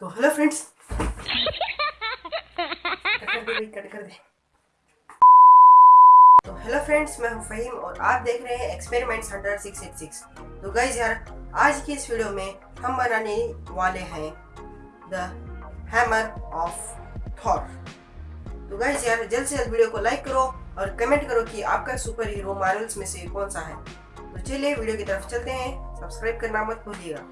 तो hello friends. Cut कर दे तो हेलो फ्रेंड्स, मैं हूँ फहीम और आप देख रहे हैं एक्सपेरिमेंट्स हंटर 686 तो गाइज़ यार, आज की इस वीडियो में हम बनाने वाले हैं द हैमर ऑफ़ थॉर तो गाइज़ यार, जल्द से जल्द वीडियो को लाइक करो और कमेंट करो कि आपका सुपर हीरो मार्वल्स में से कौन सा है। तो चलिए वीडियो की तरफ़ चलते हैं। सब्सक्राइब करना मत भूलिएगा।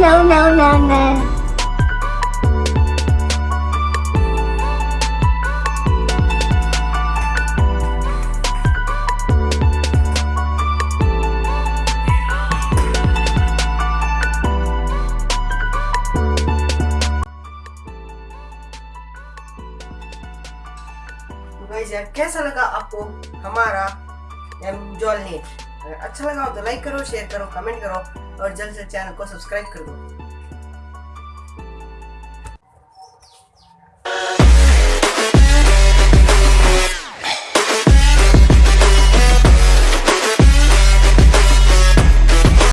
no, no, no, no. तो कैसा लगा आपको हमारा जॉल नेट अगर अच्छा लगा हो तो लाइक करो शेयर करो कमेंट करो और जल्द से चैनल को सब्सक्राइब कर दो।